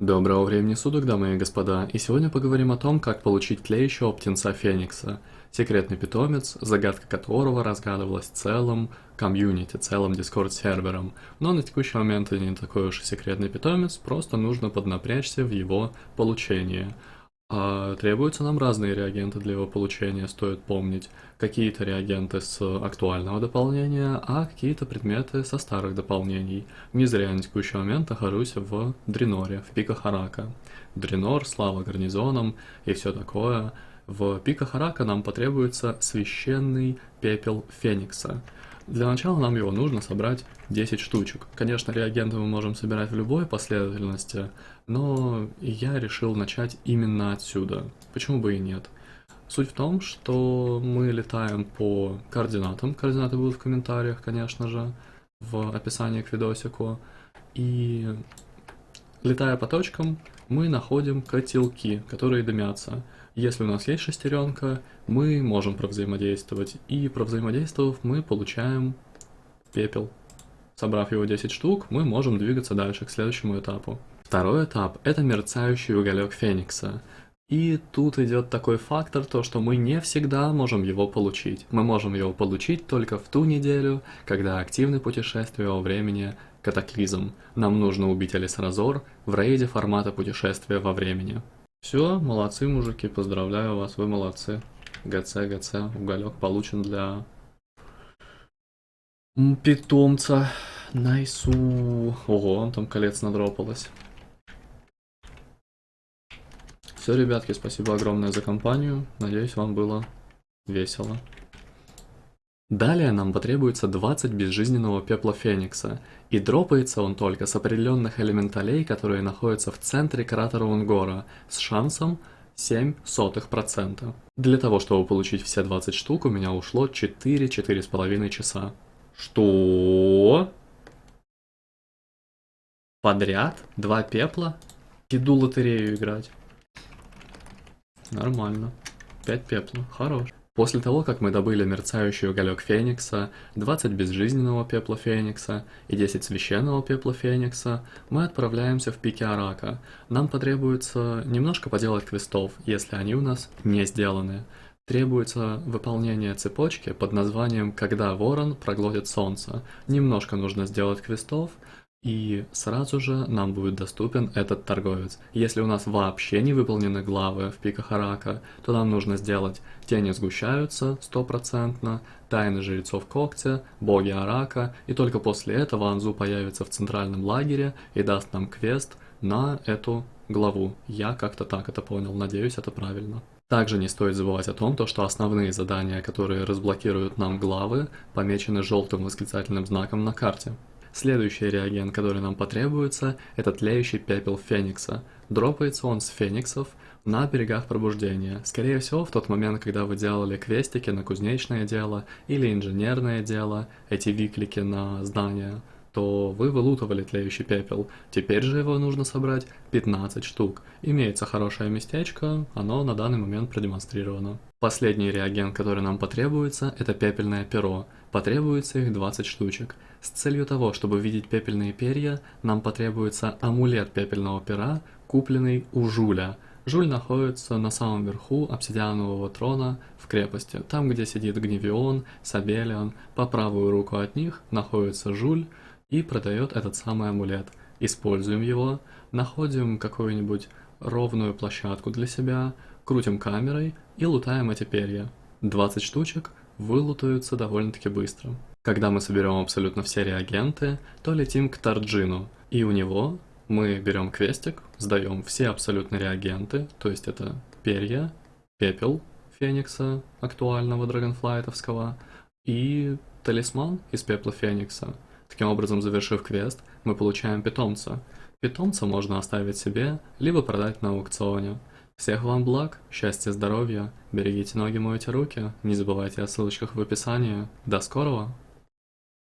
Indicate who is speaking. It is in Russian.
Speaker 1: Доброго времени суток, дамы и господа, и сегодня поговорим о том, как получить тлеющего птенца Феникса. Секретный питомец, загадка которого разгадывалась целым комьюнити, целым дискорд-сервером. Но на текущий момент это не такой уж и секретный питомец, просто нужно поднапрячься в его получении. А требуются нам разные реагенты для его получения, стоит помнить. Какие-то реагенты с актуального дополнения, а какие-то предметы со старых дополнений. Не зря на текущий момент нахожусь в Дреноре, в Пика Харака. Дренор, слава гарнизонам и все такое. В Пика Харака нам потребуется священный пепел Феникса. Для начала нам его нужно собрать 10 штучек. Конечно, реагенты мы можем собирать в любой последовательности, но я решил начать именно отсюда. Почему бы и нет? Суть в том, что мы летаем по координатам. Координаты будут в комментариях, конечно же, в описании к видосику. И летая по точкам, мы находим котелки, которые дымятся. Если у нас есть шестеренка, мы можем провзаимодействовать. И провзаимодействовав, мы получаем пепел. Собрав его 10 штук, мы можем двигаться дальше, к следующему этапу. Второй этап – это мерцающий уголек Феникса. И тут идет такой фактор, то что мы не всегда можем его получить. Мы можем его получить только в ту неделю, когда активны путешествия во времени катаклизм. Нам нужно убить Алисразор в рейде формата путешествия во времени. Все, молодцы, мужики, поздравляю вас, вы молодцы. ГЦ, ГЦ, уголек получен для питомца. Найсу. Ого, он там колец надропалось. Все, ребятки, спасибо огромное за компанию. Надеюсь, вам было весело. Далее нам потребуется 20 безжизненного пепла Феникса, и дропается он только с определенных элементалей, которые находятся в центре кратера Унгора, с шансом 0,07%. Для того, чтобы получить все 20 штук, у меня ушло 4-4,5 часа. Что? Подряд? Два пепла? Иду лотерею играть. Нормально. 5 пепла. Хорош. После того, как мы добыли мерцающий уголек Феникса, 20 безжизненного пепла Феникса и 10 священного пепла Феникса, мы отправляемся в пике Арака. Нам потребуется немножко поделать квестов, если они у нас не сделаны. Требуется выполнение цепочки под названием «Когда ворон проглотит солнце». Немножко нужно сделать квестов, и сразу же нам будет доступен этот торговец. Если у нас вообще не выполнены главы в пиках Арака, то нам нужно сделать «Тени сгущаются» стопроцентно, «Тайны жрецов когтя», «Боги Арака», и только после этого Анзу появится в центральном лагере и даст нам квест на эту главу. Я как-то так это понял, надеюсь, это правильно. Также не стоит забывать о том, то, что основные задания, которые разблокируют нам главы, помечены желтым восклицательным знаком на карте. Следующий реагент, который нам потребуется, это тлеющий пепел Феникса. Дропается он с Фениксов на берегах пробуждения. Скорее всего, в тот момент, когда вы делали квестики на кузнечное дело или инженерное дело, эти виклики на здания, то вы вылутывали тлеющий пепел. Теперь же его нужно собрать 15 штук. Имеется хорошее местечко, оно на данный момент продемонстрировано. Последний реагент, который нам потребуется, это пепельное перо. Потребуется их 20 штучек. С целью того, чтобы видеть пепельные перья, нам потребуется амулет пепельного пера, купленный у Жуля. Жуль находится на самом верху обсидианового трона в крепости. Там, где сидит Гневион, Сабелион, по правую руку от них находится Жуль и продает этот самый амулет. Используем его, находим какую-нибудь ровную площадку для себя, крутим камерой и лутаем эти перья. 20 штучек вылутаются довольно-таки быстро. Когда мы соберем абсолютно все реагенты, то летим к Тарджину, и у него мы берем квестик, сдаем все абсолютно реагенты, то есть это перья, пепел Феникса, актуального драгонфлайтовского, и талисман из пепла Феникса. Таким образом, завершив квест, мы получаем питомца. Питомца можно оставить себе, либо продать на аукционе. Всех вам благ, счастья, здоровья, берегите ноги, мойте руки, не забывайте о ссылочках в описании. До скорого!